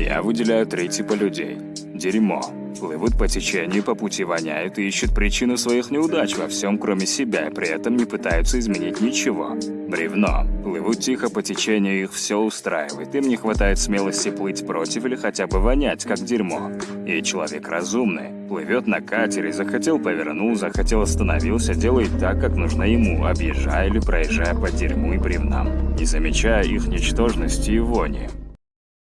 Я выделяю три типа людей. Дерьмо. Плывут по течению, по пути воняют и ищут причину своих неудач во всем, кроме себя, и при этом не пытаются изменить ничего. Бревно. Плывут тихо по течению, их все устраивает. Им не хватает смелости плыть против или хотя бы вонять, как дерьмо. И человек разумный. Плывет на катере, захотел повернул, захотел остановился, делает так, как нужно ему, объезжая или проезжая по дерьму и бревнам, не замечая их ничтожности и вони.